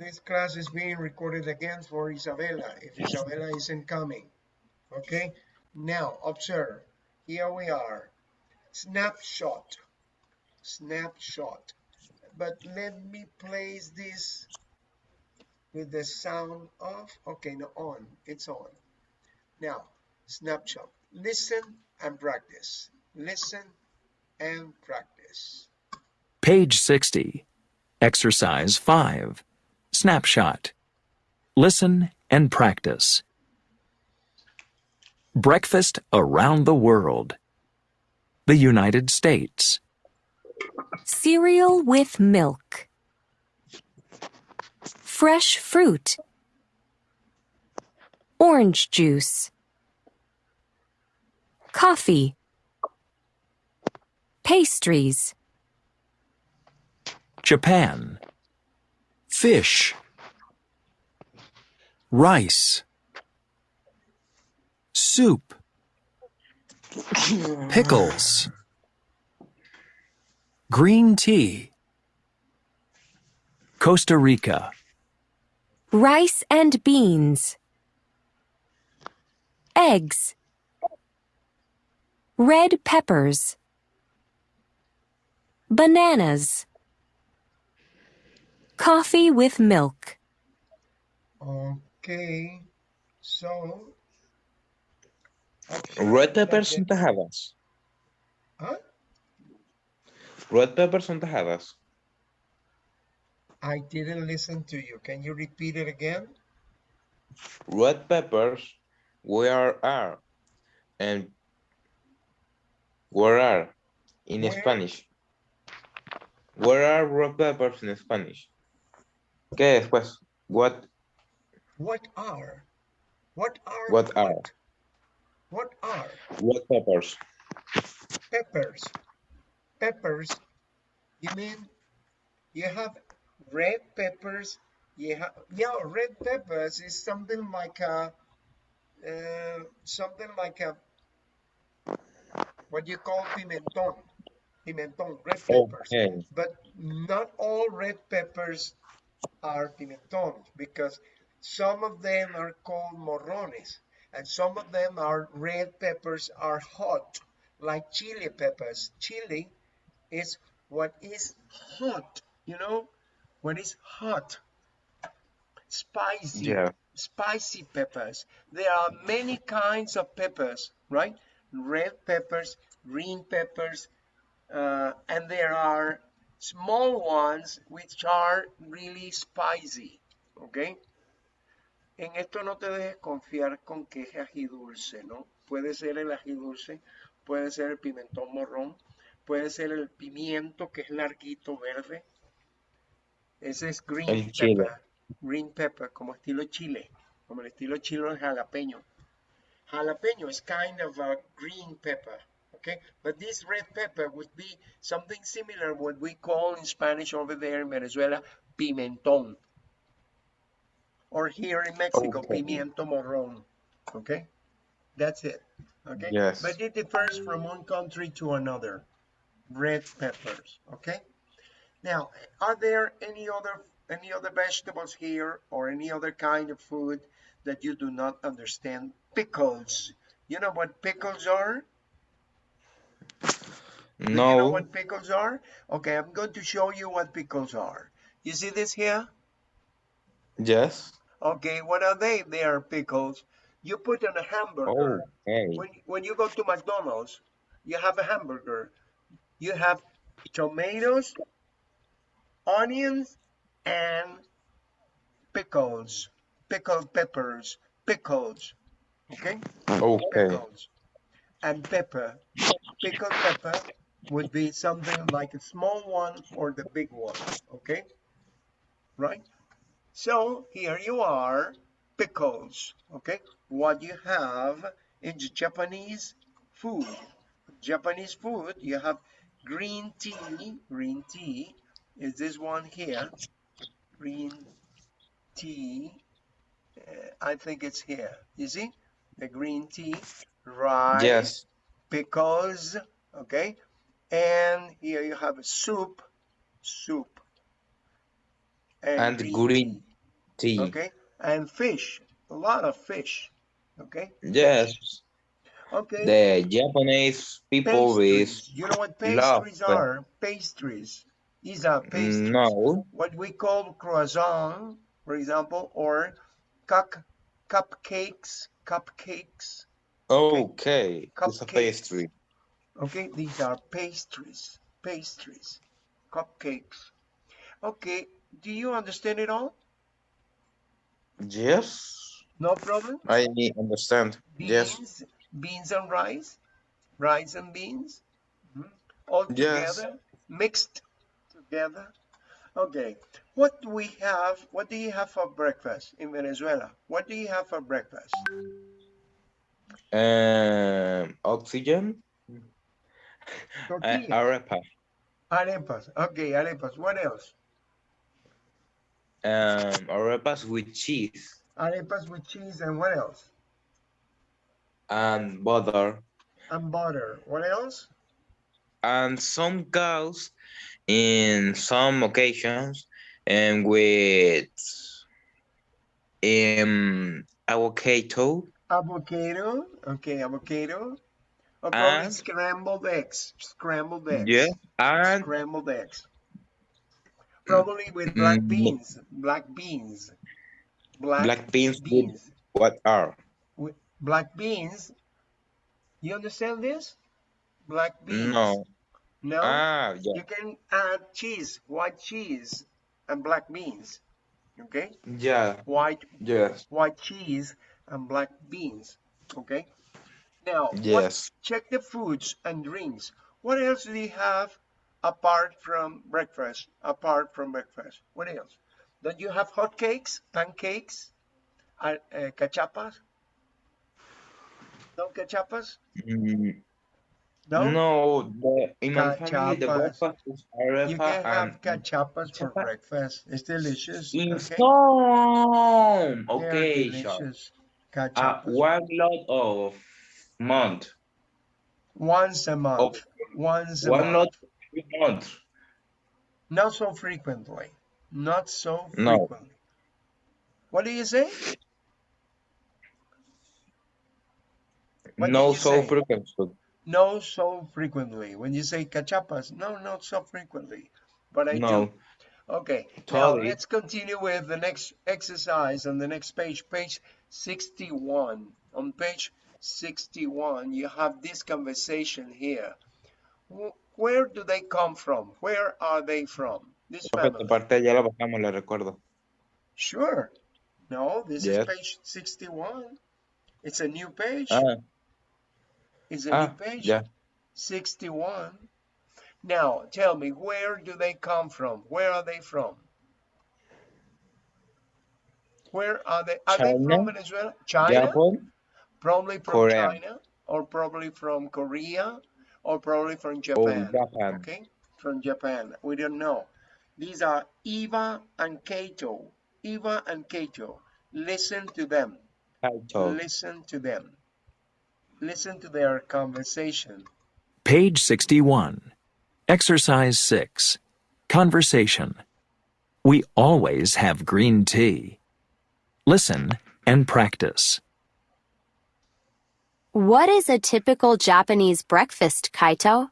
this class is being recorded again for Isabella if Isabella isn't coming. Okay, now observe. Here we are. Snapshot. Snapshot. But let me place this with the sound off. Okay, no, on. It's on. Now, snapshot. Listen and practice. Listen and practice. Page 60. Exercise 5. Snapshot. Listen and practice. Breakfast around the world. The United States. Cereal with milk. Fresh fruit. Orange juice. Coffee. Pastries. Japan. Fish. Rice. Soup. Pickles. Green tea. Costa Rica. Rice and beans. Eggs. Red peppers. Bananas. Coffee with milk. Okay, so. Red peppers son tajadas. Huh? Red peppers son tajadas. I didn't listen to you. Can you repeat it again? Red peppers, where are? And where are in Where? Spanish? Where are red peppers in Spanish? ¿Qué después? What? What are? What are? What are? What are Red peppers. peppers? Peppers. You mean you have red peppers? You have yeah, red peppers is something like a uh, something like a what you call pimenton. Pimenton, red peppers. Okay. But not all red peppers are pimentons because some of them are called morrones and some of them are red peppers are hot like chili peppers. Chili is what is hot, you know, what is hot, spicy, Yeah. spicy peppers. There are many kinds of peppers, right? Red peppers, green peppers, uh, and there are small ones which are really spicy, okay? En esto no te dejes confiar con que es ají dulce, ¿no? Puede ser el ají dulce, puede ser el pimentón morrón, puede ser el pimiento que es larguito verde. Ese es green El chile. pepper, green pepper, como estilo chile, como el estilo chile jalapeño. Jalapeno is kind of a green pepper, okay? But this red pepper would be something similar what we call in Spanish over there in Venezuela, pimentón. Or here in Mexico, Okay. pimiento morrón, okay? That's it, okay? Yes. But it differs from one country to another, red peppers, okay? Now, are there any other any other vegetables here or any other kind of food that you do not understand? Pickles. You know what pickles are? Do you know No. what pickles are? Okay, I'm going to show you what pickles are. You see this here? Yes. Okay, what are they? They are pickles. You put on a hamburger. Okay. When, when you go to McDonald's, you have a hamburger. You have tomatoes, onions, and pickles. Pickled peppers. Pickles. Okay? Okay. pickles and pepper. Pickled pepper would be something like a small one or the big one, okay? Right? So here you are, pickles, okay? What you have in the Japanese food. Japanese food, you have green tea, green tea is this one here, green tea, uh, I think it's here, you see? The green tea, rice, Yes. pickles, okay? And here you have a soup, soup. And green tea. Okay, and fish, a lot of fish. Okay, Yes, okay. the Japanese people is Pastries. You know what love pastries them. are? Pastries. These are pastries. no. What we call croissant, for example, or cup cupcakes, cupcakes. Okay, it's a pastry. Okay, these are pastries, pastries, cupcakes. Okay, do you understand it all? Yes, No problem? I understand. Yes, Beans, beans and rice, rice and beans, Mhm. all Yes. together, mixed together. Okay, what do we have? What do you have for breakfast in Venezuela? What do you have for breakfast? um, oxygen, uh, Tortilla, arepa, arepas. Okay, arepas. What else? um, arepas with cheese Arepas with cheese and what else? and butter, And butter. What else? and some cows in some occasions, and with um avocado Avocado. Okay, avocado. Or probably And- scrambled eggs. Scrambled eggs. Yeah, and Scrambled eggs. Probably with black Mm, beans. Black beans. Black, black beans beans. what are? With black beans. You understand this? Black beans. No. No? Ah, yeah. You can add cheese, white cheese, and black beans. Okay? Yeah. White Yes. white cheese and black beans. Okay? Now, what, check the foods and drinks. What else do you have apart from breakfast? Apart from breakfast. What else? Don't you have hot cakes, pancakes, uh, uh, cachapas? No cachapas? Mm, No? No, the, in my family, the breakfast is You arepa can have and cachapas for breakfast. It's delicious. in Okay? some They occasion, delicious. uh, one lot of month, Once a month. Once a one month. every month. Not so frequently. Not so frequently. No. What do you say? What no so say? frequent. No so frequently. When you say cachapas, no, not so frequently. But I No, do. Okay. Now let's continue with the next exercise on the next page, page 61. On page 61, you have this conversation here. Where do they come from? Where are they from? This family. parte ya la pasamos, le recuerdo. Sure. No, this Yes. is page 61. It's a new page. Ah, It's a ah, new page. ya. 61. Now, tell me, where do they come from? Where are they from? Where are they? Are they from Venezuela? China? Japan, Probably from Korea. China, or probably from Korea, or probably from or Japan. Japan. Okay, from Japan. We don't know. These are Eva and Kato. Eva and Kato. Listen to them. Kaito. Listen to them. Listen to their conversation. Page 61. Exercise 6. Conversation. We always have green tea. Listen and practice. What is a typical Japanese breakfast, Kaito?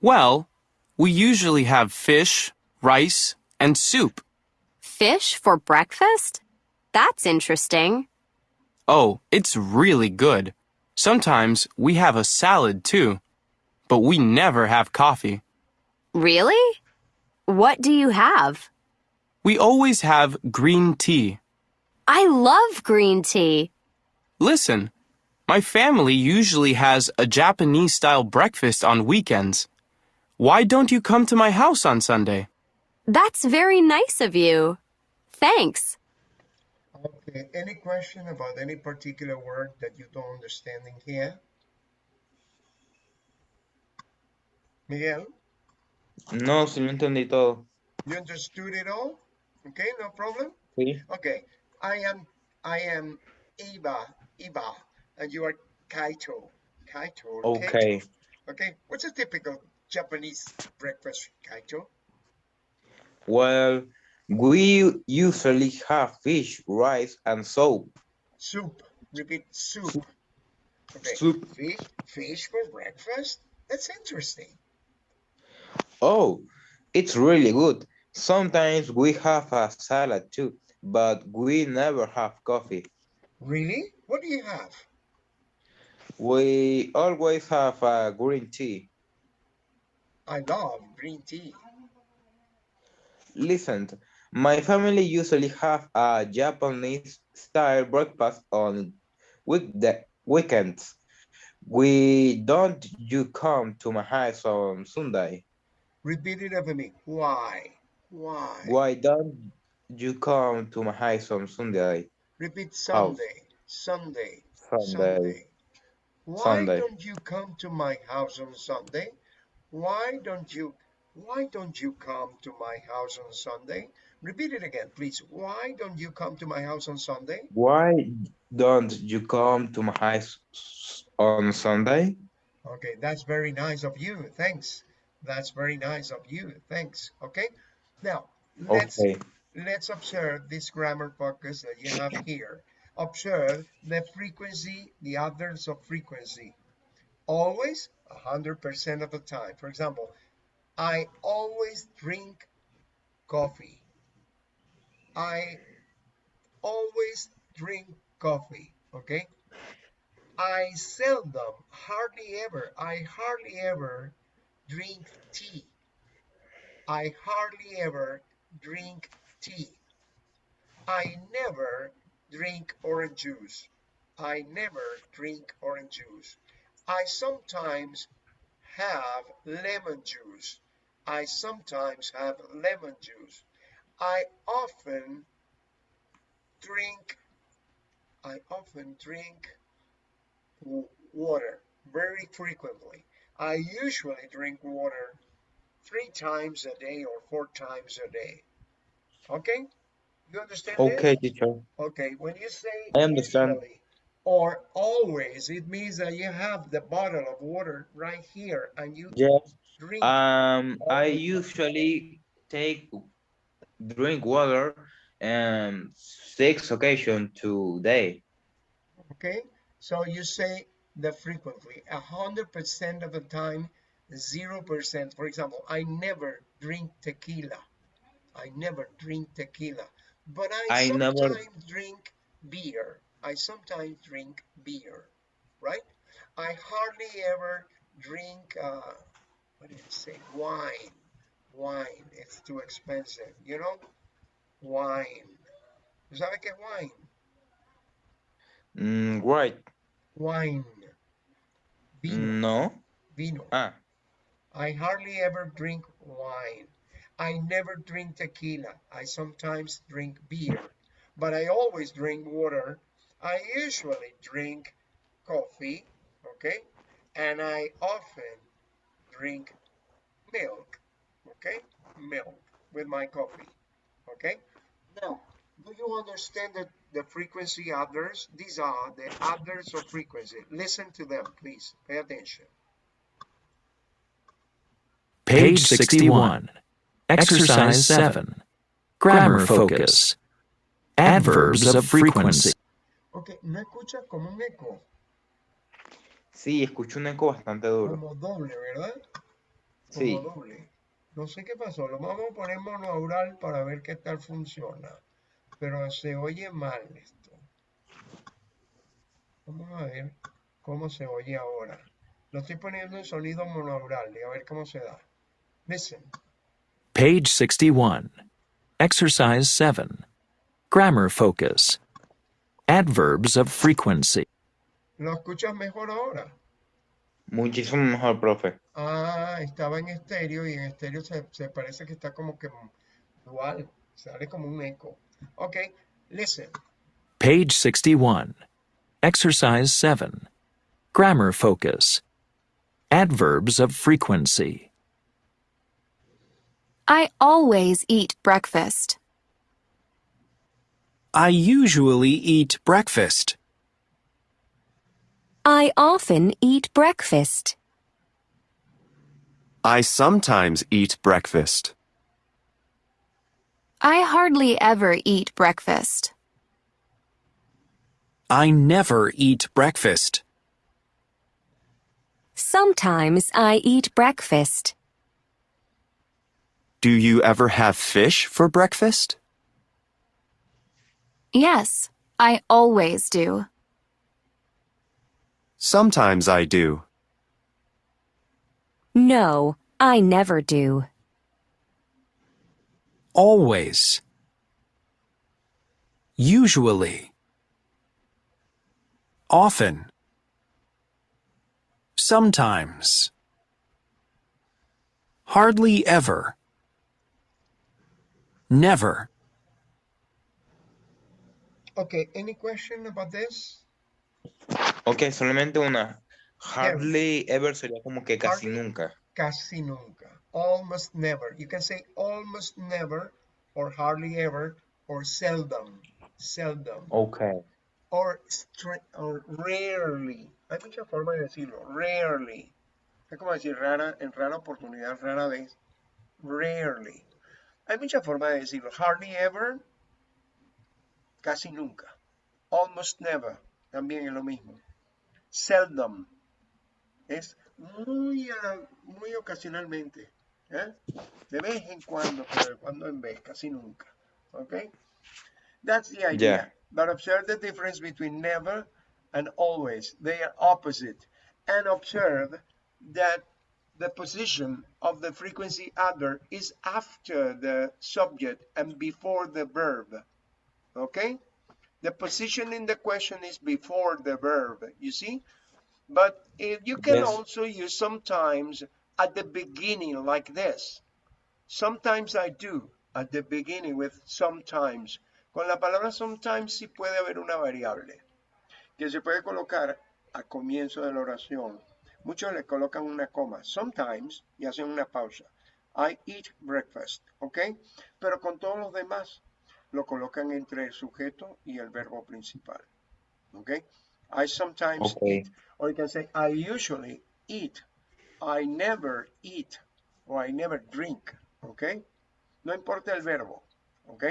Well, we usually have fish, rice, and soup. Fish for breakfast? That's interesting. Oh, it's really good. Sometimes we have a salad too. But we never have coffee. Really? What do you have? We always have green tea. I love green tea. Listen, my family usually has a Japanese style breakfast on weekends. Why don't you come to my house on Sunday? That's very nice of you. Thanks. Okay, any question about any particular word that you don't understand in here? Miguel, No, sí lo entendí todo. you understood it all? Okay, no problem? Sí. Okay, I am, I am Eva, Eva, and you are Kaito, Kaito. Okay. Okay, what's a typical Japanese breakfast, Kaito? Well, We usually have fish, rice, and soup. Soup. Repeat soup. Okay. Soup. Fish, fish for breakfast? That's interesting. Oh, it's really good. Sometimes we have a salad too, but we never have coffee. Really? What do you have? We always have a green tea. I love green tea. Listen, my family usually have a Japanese style breakfast on weekday weekends. We don't you come to my house on Sunday? Repeat it after me. Why? Why? Why don't you come to my house on Sunday? Repeat Sunday. Oh. Sunday. Sunday. Why Sunday. don't you come to my house on Sunday? Why don't you why don't you come to my house on Sunday? Repeat it again, please. Why don't you come to my house on Sunday? Why don't you come to my house on Sunday? Okay, that's very nice of you. Thanks. That's very nice of you. Thanks. Okay. Now, let's Okay. let's observe this grammar focus that you have here. Observe the frequency, the others of frequency. Always, 100% of the time. For example, I always drink coffee. I always drink coffee. Okay. I seldom, hardly ever, I hardly ever drink tea. I hardly ever drink tea. I never drink orange juice. I never drink orange juice. I sometimes have lemon juice. I sometimes have lemon juice. I often drink I often drink water very frequently. I usually drink water three times a day or four times a day. Okay? You understand this? Okay, teacher. Okay, when you say I understand. usually or always, it means that you have the bottle of water right here and you Yes. drink. Um, I usually take drink water um six occasion today. Okay, so you say the frequently, a hundred percent of the time, zero percent. For example, I never drink tequila. I never drink tequila, but I, I never- sometimes drink beer. I sometimes drink beer, right? I hardly ever drink. Uh, what did it say? Wine. Wine. It's too expensive. You know, wine. ¿Tú sabes qué es wine? Mm, right. Wine. Vino. No. Vino. Ah, I hardly ever drink wine. I never drink tequila. I sometimes drink beer, but I always drink water. I usually drink coffee, okay? And I often drink milk, okay? Milk with my coffee, okay? Now, do you understand the, the frequency others? These are the others of frequency. Listen to them, please. Pay attention. Page 61. Exercise 7. Grammar focus. Adverbs of frequency. Ok, ¿no escuchas como un eco? sí, escucho un eco bastante duro. Como doble, ¿verdad? Como Sí. doble. No sé qué pasó. Lo vamos a poner monaural para ver qué tal funciona. Pero se oye mal esto. Vamos a ver cómo se oye ahora. Lo estoy poniendo en sonido monaural y a ver cómo se da. Listen. Page 61. Exercise 7. Grammar focus. Adverbs of frequency. ¿Lo escuchas mejor ahora? Muchísimo mejor, profe. Ah, estaba en estéreo y en estéreo se, se parece que está como que dual. Sale como un eco. Ok, listen. Page 61. Exercise 7. Grammar focus. Adverbs of frequency. I always eat breakfast. I usually eat breakfast. I often eat breakfast. I sometimes eat breakfast. I hardly ever eat breakfast. I never eat breakfast. Sometimes I eat breakfast. Do you ever have fish for breakfast? Yes, I always do. Sometimes I do. No, I never do. Always. Usually. Often. Sometimes. Hardly ever. Never. Okay, any question about this? Ok, solamente una. Hardly ever sería como que casi Hardly. nunca. Casi nunca. Almost never. You can say almost never or hardly ever or seldom. Seldom. Ok. Or, stra- or rarely. Hay muchas formas de decirlo. Rarely. Es como decir rara, en rara oportunidad, rara vez. Rarely. Hay muchas formas de decirlo. Hardly ever. Casi nunca. Almost never. También es lo mismo. Seldom. Es muy, ah, muy ocasionalmente. ¿eh? De vez en cuando, pero de cuando en vez, casi nunca. Okay? That's the idea. Yeah. But observe the difference between never and always. They are opposite. And observe that the position of the frequency adverb is after the subject and before the verb. Okay? The position in the question is before the verb, you see? But if you can Yes. also use sometimes at the beginning like this. Sometimes I do at the beginning with sometimes. Con la palabra sometimes sí puede haber una variable que se puede colocar al comienzo de la oración. Muchos le colocan una coma, sometimes, y hacen una pausa. I eat breakfast, ¿ok? Pero con todos los demás lo colocan entre el sujeto y el verbo principal, ¿ok? I sometimes Okay. eat, or you can say I usually eat, I never eat, or I never drink, ¿ok? No importa el verbo, ¿ok?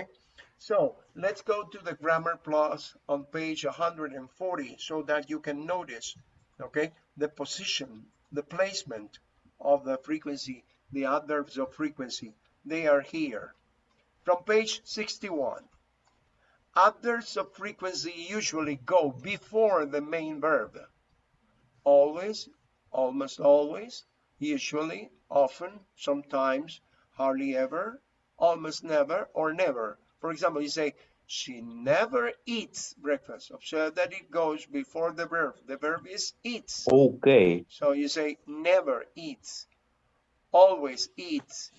So let's go to the grammar plus on page 140 so that you can notice, okay, the position, the placement of the frequency, the adverbs of frequency. They are here. From page 61, adverbs of frequency usually go before the main verb. Always, almost always, usually, often, sometimes, hardly ever, almost never, or never. For example, you say, she never eats breakfast. Observe that it goes before the verb. The verb is eats. Ok. So you say never eats, always eats,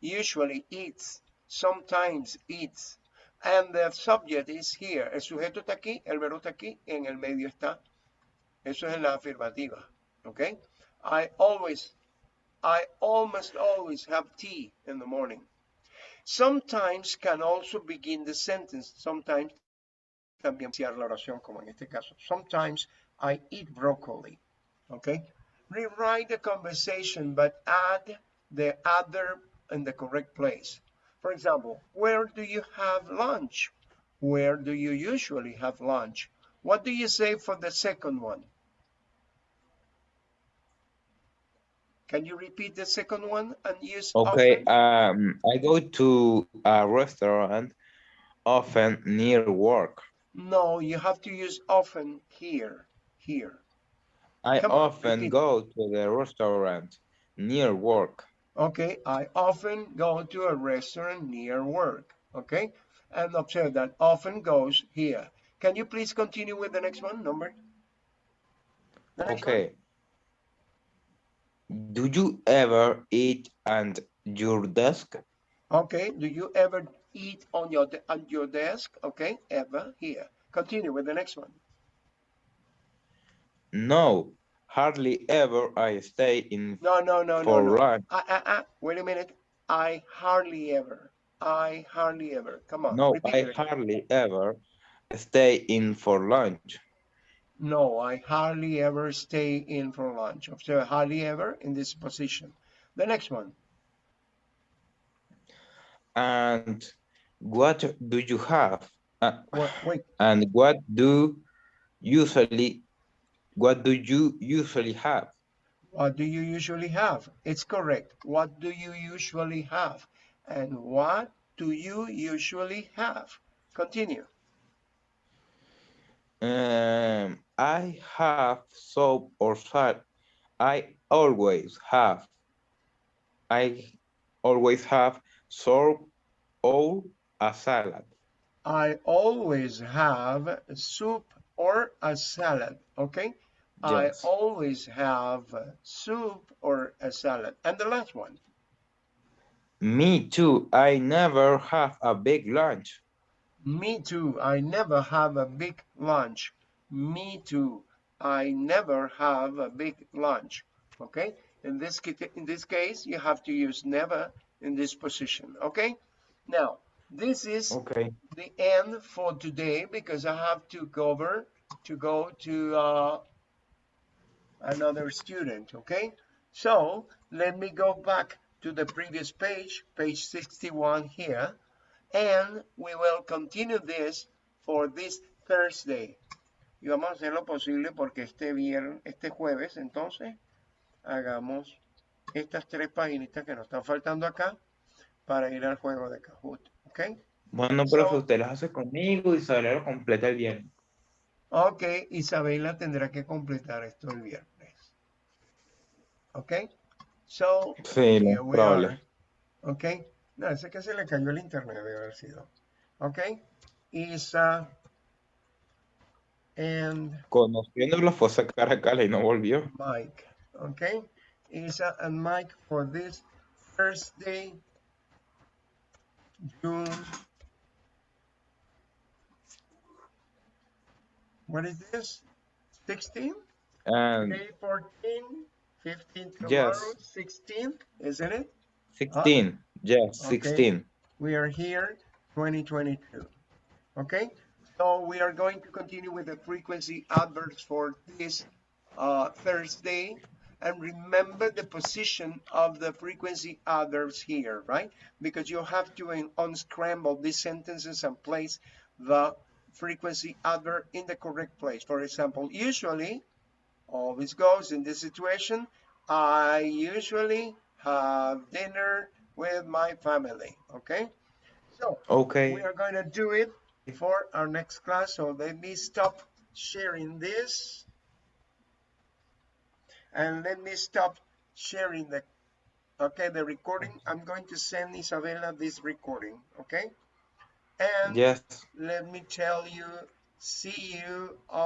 usually eats, sometimes eats. And the subject is here. El sujeto está aquí, el verbo está aquí, en el medio está. Eso es en la afirmativa. Okay? I always, I almost always have tea in the morning. Sometimes can also begin the sentence. Sometimes también iniciar la oración, como en este caso. Sometimes I eat broccoli. Okay? Rewrite the conversation, but add the other in the correct place. For example, where do you have lunch? Where do you usually have lunch? What do you say for the second one? Can you repeat the second one and use Okay, often? um, I go to a restaurant often near work. No, you have to use often here. Here. I Come often repeat. go to the restaurant near work. Okay, I often go to a restaurant near work. Okay, and observe that often goes here. Can you please continue with the next one, number? The next one. Do you ever eat at your desk? Okay, do you ever eat on your on your desk? Okay, ever here. Continue with the next one. No, hardly ever I stay in No, no, no, no, for no. lunch. Ah, ah, ah. Wait a minute. I hardly ever. I hardly ever. Come on. No, I hardly ever stay in for lunch. No, I hardly ever stay in for lunch. Observe hardly ever in this position. The next one. And What do you have? Uh, What, wait, and what do usually what do you usually have? what do you usually have? It's correct. What do you usually have? And what do you usually have? Continue. Um, I have soap or salt. I always have. I always have soap or a salad. I always have soup or a salad. Okay. I always have soup or a salad. And the last one. Me too. I never have a big lunch. Me too. I never have a big lunch. Me too. I never have a big lunch. Okay. In this in this case, you have to use never in this position. Okay. Now, this is Okay. the end for today because I have to cover to go to uh, another student. Okay. So let me go back to the previous page, page 61 here, and we will continue this for this Thursday. Y vamos a hacer lo posible porque este viernes, este jueves, entonces, hagamos estas tres paginitas que nos están faltando acá para ir al juego de Kahoot. ¿Ok? Bueno, profe, So- usted las hace conmigo y Isabela lo completa el viernes. Ok, Isabela tendrá que completar esto el viernes. Ok? So, Sí, probable. are. Ok? No, ese que se le cayó el internet debe haber sido. Ok? Isa and Conociéndolo fue a sacar a Cala y no volvió. Mike. Okay, Isa and Mike for this Thursday, June. What is this? 16? And Day 14, 15 tomorrow, Yes. 16, isn't it? 16, yes, Okay. 16. We are here 2022. Okay, so we are going to continue with the frequency adverbs for this uh, Thursday. And remember the position of the frequency adverbs here, right? Because you have to unscramble these sentences and place the frequency adverb in the correct place. For example, usually always goes in this situation. I usually have dinner with my family. Okay, so Okay. we are going to do it before our next class. So let me stop sharing this. And let me stop sharing the, okay, the recording. I'm going to send Isabella this recording, okay? And Yes. let me tell you, see you on